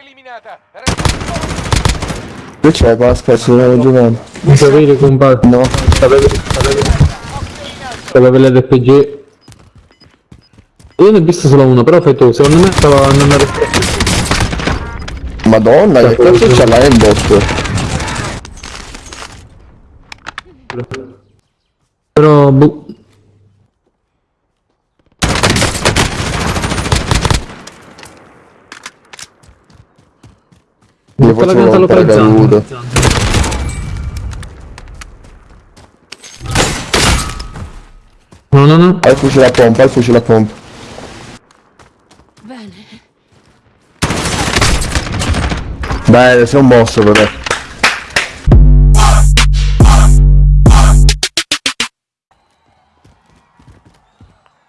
eliminata. Che c'è qua? Aspetta, stiamo giocando. Mi sapete compadre? No. Sapete, sapete, sapete l'RPG? Io ne ho visto solo uno, però fai tu, secondo me stava andando a Madonna, che cazzo c'è là nel bosco? Però, boh. Io Tutta la pianta localizzata. No, no, no. Hai il fucile a pompa, hai il fucile a pompa. Bene. Beh, sei un boss però.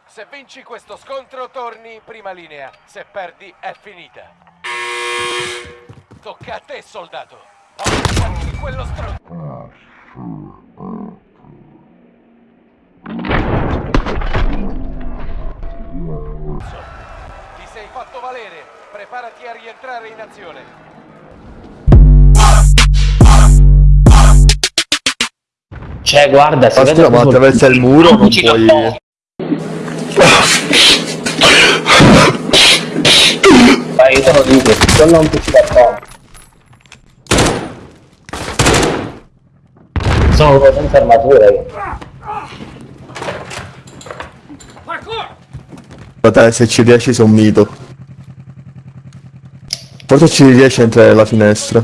Se vinci questo scontro torni in prima linea. Se perdi è finita. Tocca a te, soldato. Di quello stronzo. Ti sei fatto valere. Preparati a rientrare in azione. Cioè, guarda, si Basta, ma attraversa il muro, non puoi... Ma io te lo dico, quello non Sono senza armatura io. Guarda, se ci riesci un mito. Forse ci riesci a entrare nella finestra.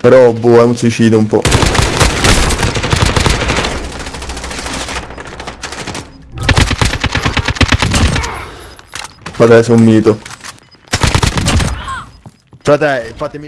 Però, boh, è un suicidio un po'. Guarda, sei un mito. Frate, fatemi...